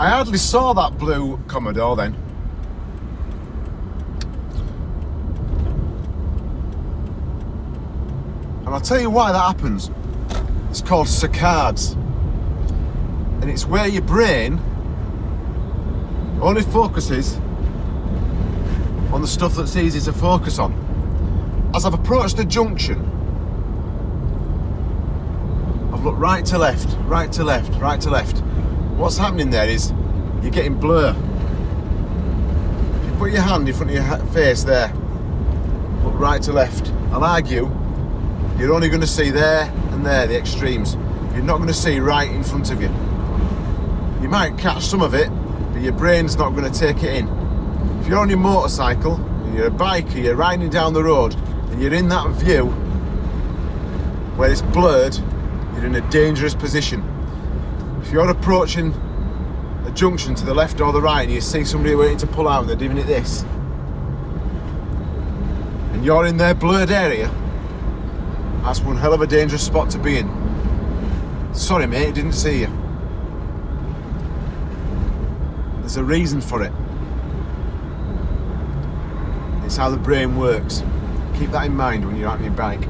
I hardly saw that blue Commodore then. And I'll tell you why that happens. It's called saccades. And it's where your brain only focuses on the stuff that's easy to focus on. As I've approached the junction, I've looked right to left, right to left, right to left. What's happening there is you're getting blur. If you put your hand in front of your face there, look right to left, I'll argue you're only going to see there and there, the extremes. You're not going to see right in front of you. You might catch some of it, but your brain's not going to take it in. If you're on your motorcycle, and you're a biker, you're riding down the road, and you're in that view where it's blurred, you're in a dangerous position. If you're approaching a junction to the left or the right and you see somebody waiting to pull out and they're doing it this, and you're in their blurred area, that's one hell of a dangerous spot to be in. Sorry mate, didn't see you. There's a reason for it. It's how the brain works. Keep that in mind when you're out on your bike.